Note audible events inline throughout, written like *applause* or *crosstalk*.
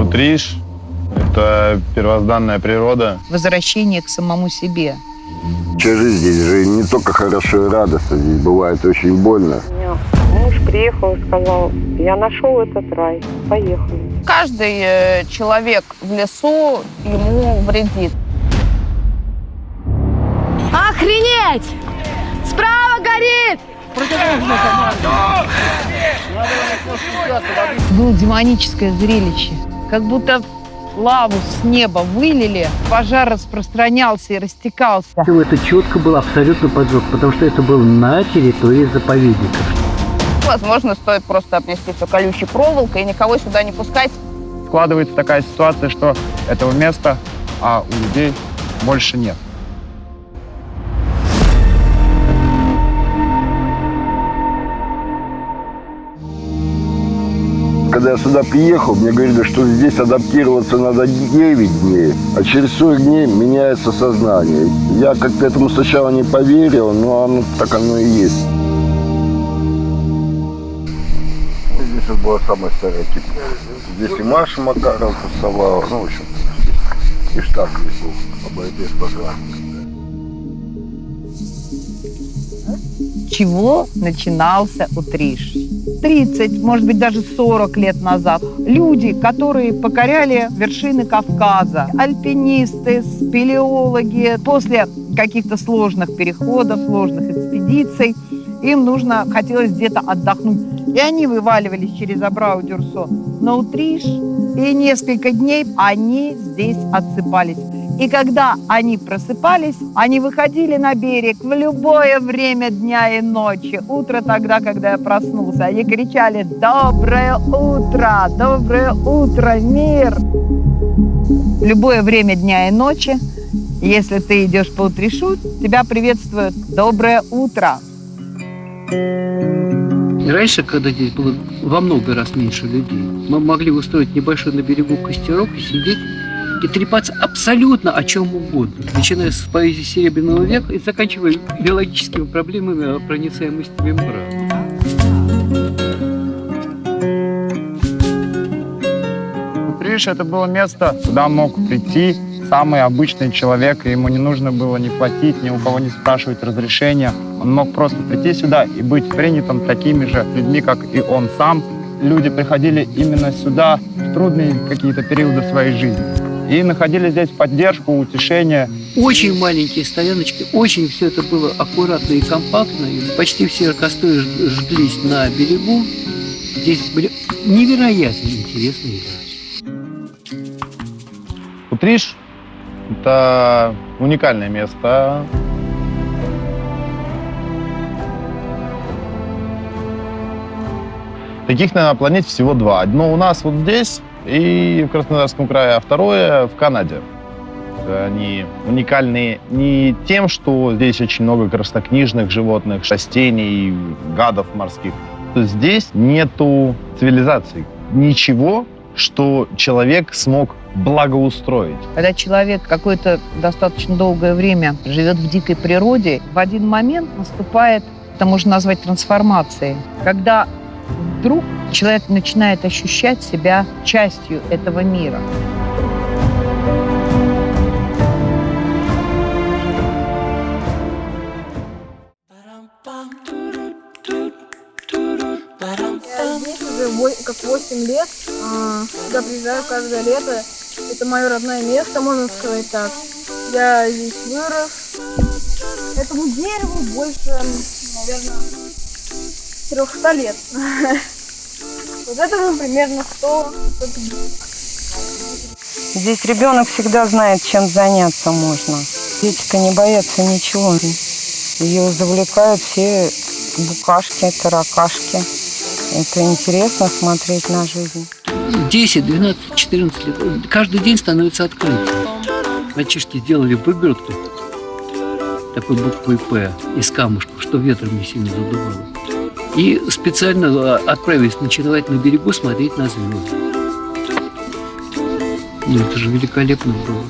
Утриш – это первозданная природа. Возвращение к самому себе. Жизнь здесь же не только хорошо и радостно, здесь бывает очень больно. Муж приехал и сказал, я нашел этот рай, поехали. Каждый э, человек в лесу ему вредит. Охренеть! Справа горит! Было демоническое зрелище. Как будто лаву с неба вылили, пожар распространялся и растекался. Это четко был абсолютно поджог, потому что это был на территории заповедника. Возможно, стоит просто обнести все колючей проволокой и никого сюда не пускать. Складывается такая ситуация, что этого места, а у людей больше нет. Когда я сюда приехал, мне говорили, что здесь адаптироваться надо 9 дней, а через 40 дней меняется сознание. Я как-то этому сначала не поверил, но оно, так оно и есть. Здесь вот была самая старая кипа. Здесь и Маша Макарова тусовала, ну, в общем, и штаб здесь был по борьбе с пожаром. Чего начинался Утриш? 30, может быть, даже 40 лет назад. Люди, которые покоряли вершины Кавказа, альпинисты, спелеологи, после каких-то сложных переходов, сложных экспедиций, им нужно, хотелось где-то отдохнуть. И они вываливались через Абрау-Дюрсо на Утриш, и несколько дней они здесь отсыпались. И когда они просыпались, они выходили на берег в любое время дня и ночи. Утро тогда, когда я проснулся, они кричали «Доброе утро! Доброе утро, мир!» Любое время дня и ночи, если ты идешь по утрешу, тебя приветствуют «Доброе утро!» Раньше, когда здесь было во много раз меньше людей, мы могли устроить небольшой на берегу костерок и сидеть и трепаться абсолютно о чем угодно, начиная с поэзии Серебряного века и заканчивая биологическими проблемами проницаемости мембран. Утриш – это было место, куда мог прийти самый обычный человек, и ему не нужно было ни платить, ни у кого не спрашивать разрешения. Он мог просто прийти сюда и быть принятым такими же людьми, как и он сам. Люди приходили именно сюда в трудные какие-то периоды своей жизни и находили здесь поддержку, утешение. Очень маленькие стояночки, очень все это было аккуратно и компактно. И почти все костры жглись на берегу. Здесь были невероятно интересные люди. Утриш – это уникальное место. Таких, наверное, на планете всего два. Одно у нас вот здесь, и в Краснодарском крае, а второе в Канаде. Они уникальны не тем, что здесь очень много краснокнижных животных, растений, гадов морских. Здесь нету цивилизации. Ничего, что человек смог благоустроить. Когда человек какое-то достаточно долгое время живет в дикой природе, в один момент наступает, это можно назвать трансформацией, когда вдруг человек начинает ощущать себя частью этого мира. Я как 8 лет. А, сюда приезжаю каждое лето. Это мое родное место, можно сказать так. Я здесь вырос. Этому дереву больше, наверное, 300 лет. *laughs* Вот этому примерно 100 Здесь ребенок всегда знает, чем заняться можно. Детика не боятся ничего. Ее завлекают все букашки, таракашки. Это интересно смотреть на жизнь. 10, 12, 14 лет. Каждый день становится открытием. Мальчишки сделали выгородку такой буквой «П» из камушков, что ветром не сильно задувало и специально э, отправились ночевать на берегу, смотреть на звезды. Ну, это же великолепно было.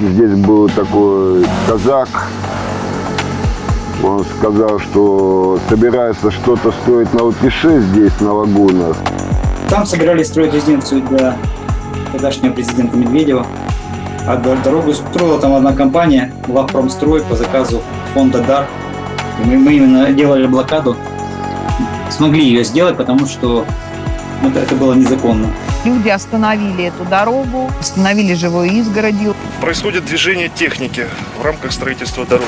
Здесь был такой казак, он сказал, что собирается что-то строить на Утише здесь, на лагунах. Там собирались строить резиденцию для тогдашнего президента Медведева. А до- дорогу строила там одна компания, Главпромстрой, по заказу фонда «Дар». Мы, мы именно делали блокаду. Смогли ее сделать, потому что это, это было незаконно. Люди остановили эту дорогу, остановили живой изгородью. Происходит движение техники в рамках строительства дороги.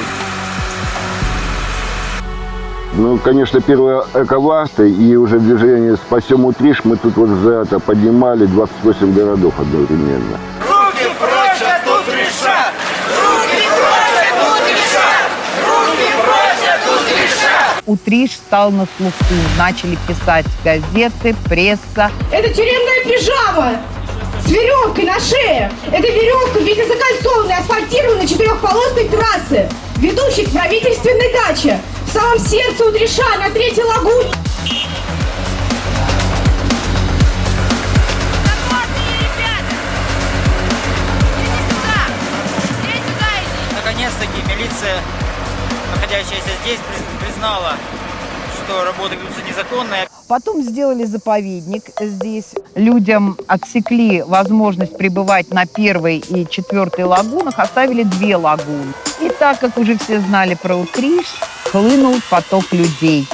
Ну, конечно, первые эковасты и уже движение «Спасем Утриш» мы тут вот за это поднимали 28 городов одновременно. Утриш стал на слуху. Начали писать газеты, пресса. Это тюремная пижама с веревкой на шее. Это веревка в виде закольцованной асфальтированной четырехполосной трассы, ведущей к правительственной даче самом сердце Утриша на третьей лагуне. Наконец-таки милиция, находящаяся здесь, приз- признала, что работы ведутся незаконно. Потом сделали заповедник здесь. Людям отсекли возможность пребывать на первой и четвертой лагунах, оставили две лагуны. И так как уже все знали про Утриш, хлынул поток людей.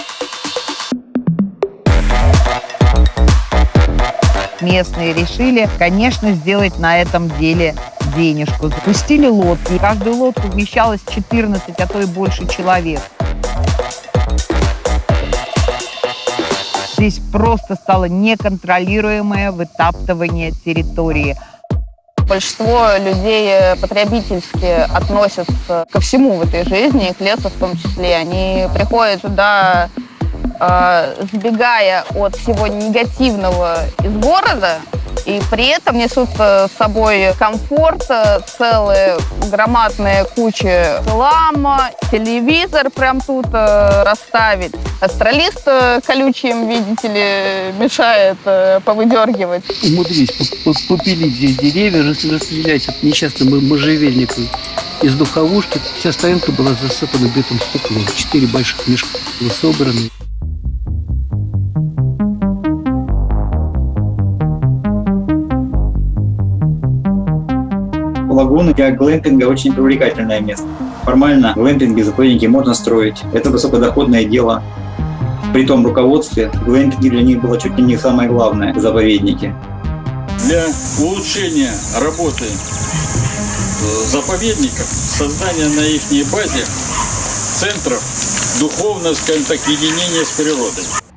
Местные решили, конечно, сделать на этом деле денежку. Запустили лодки. Каждую лодку вмещалось 14, а то и больше человек. Здесь просто стало неконтролируемое вытаптывание территории. Большинство людей э, потребительски относятся ко всему в этой жизни, и к лесу в том числе. Они приходят сюда, э, сбегая от всего негативного из города, и при этом несут э, с собой комфорт, э, целые громадные кучи хлама, телевизор прям тут э, расставить. Астралист колючим, видите ли, мешает повыдергивать. Умудрились попилить здесь деревья, рас- расстрелять от несчастного можжевельника из духовушки. Вся стоянка была засыпана битым стеклом. Четыре больших мешка было собраны. Лагуна для глэмпинга очень привлекательное место. Формально глэмпинги, заповедники можно строить. Это высокодоходное дело. При том руководстве глэмпинги для них было чуть ли не самое главное в заповеднике. для улучшения работы э, заповедников, создания на их базе центров духовного, скажем так, единения с природой.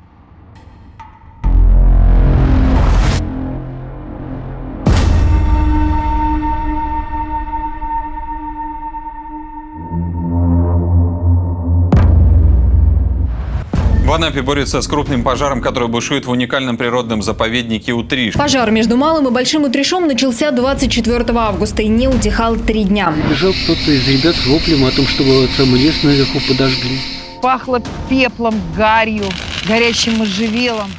Анапе борются с крупным пожаром, который бушует в уникальном природном заповеднике Утриш. Пожар между Малым и Большим Утрешом начался 24 августа и не утихал три дня. Бежал кто-то из ребят с воплем о том, что вот самый лес наверху подожгли. Пахло пеплом, гарью, горящим можжевелом.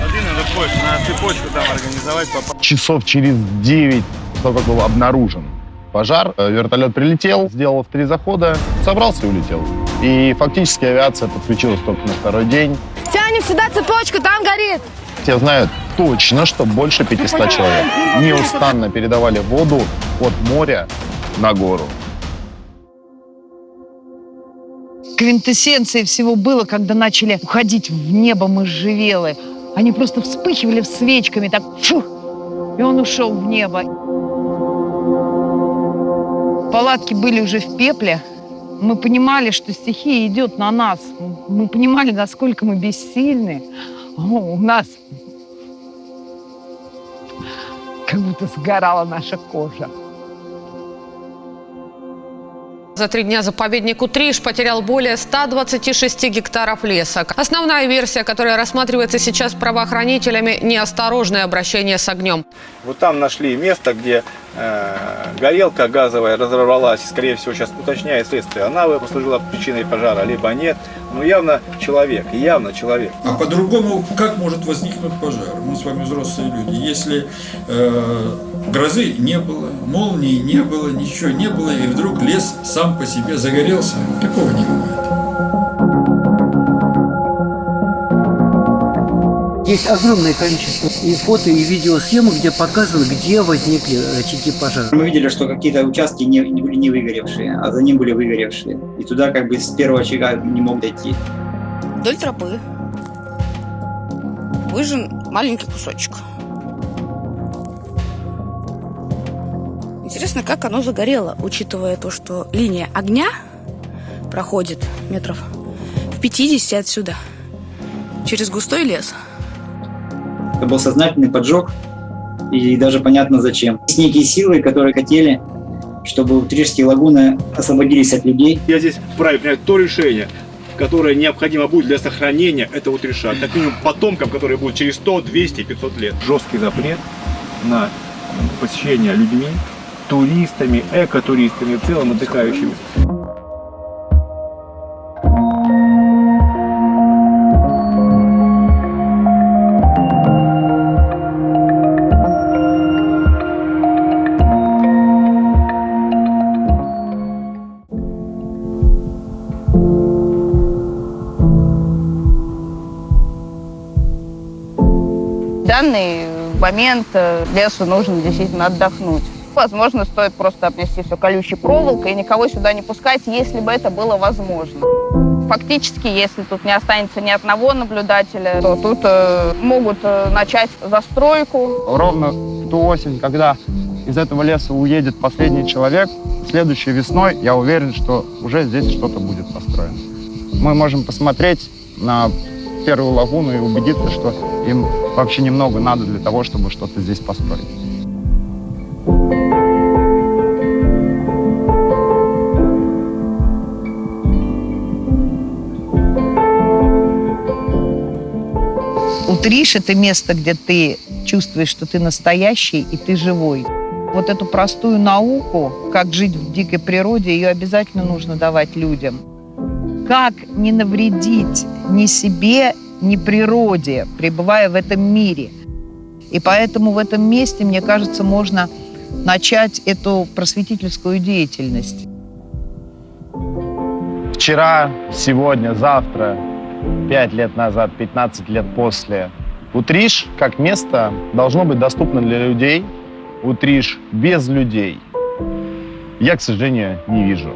на цепочку там организовать, Часов через 9, только как был обнаружен пожар, э, вертолет прилетел, сделал в три захода, собрался и улетел. И фактически авиация подключилась только на второй день. Тянем сюда цепочку, там горит. Все знают точно, что больше 500 человек неустанно передавали воду от моря на гору. Квинтэссенцией всего было, когда начали уходить в небо можжевелы. Они просто вспыхивали свечками, так фух, и он ушел в небо. Палатки были уже в пепле. Мы понимали, что стихия идет на нас. Мы понимали, насколько мы бессильны. О, у нас как будто сгорала наша кожа. За три дня заповедник Утриш потерял более 126 гектаров леса. Основная версия, которая рассматривается сейчас правоохранителями – неосторожное обращение с огнем. Вот там нашли место, где горелка газовая разорвалась, скорее всего, сейчас уточняет следствие, она послужила причиной пожара, либо нет. Но явно человек, явно человек. А по-другому как может возникнуть пожар? Мы с вами взрослые люди. Если э, грозы не было, молнии не было, ничего не было, и вдруг лес сам по себе загорелся, такого не бывает. Есть огромное количество и фото, и видеосъемок, где показано, где возникли очаги пожара. Мы видели, что какие-то участки не, не были не выгоревшие, а за ним были выгоревшие. И туда как бы с первого очага не мог дойти. Вдоль тропы выжжен маленький кусочек. Интересно, как оно загорело, учитывая то, что линия огня проходит метров в 50 отсюда, через густой лес. Это был сознательный поджог, и даже понятно зачем. Есть некие силы, которые хотели, чтобы Утрижские лагуны освободились от людей. Я здесь вправе принять то решение, которое необходимо будет для сохранения этого утреша. Как минимум потомкам, которые будут через 100, 200, 500 лет. Жесткий запрет на посещение людьми, туристами, экотуристами, в целом отдыхающими. Данный момент э, лесу нужно действительно отдохнуть. Возможно, стоит просто обнести все колючей проволокой и никого сюда не пускать, если бы это было возможно. Фактически, если тут не останется ни одного наблюдателя, то тут э, могут э, начать застройку. Ровно в ту осень, когда из этого леса уедет последний человек, следующей весной я уверен, что уже здесь что-то будет построено. Мы можем посмотреть на первую лагуну и убедиться, что им вообще немного надо для того, чтобы что-то здесь построить. Утришь – это место, где ты чувствуешь, что ты настоящий и ты живой. Вот эту простую науку, как жить в дикой природе, ее обязательно нужно давать людям. Как не навредить ни себе, ни природе, пребывая в этом мире. И поэтому в этом месте, мне кажется, можно начать эту просветительскую деятельность. Вчера, сегодня, завтра, 5 лет назад, 15 лет после. Утриш как место должно быть доступно для людей. Утриш без людей. Я, к сожалению, не вижу.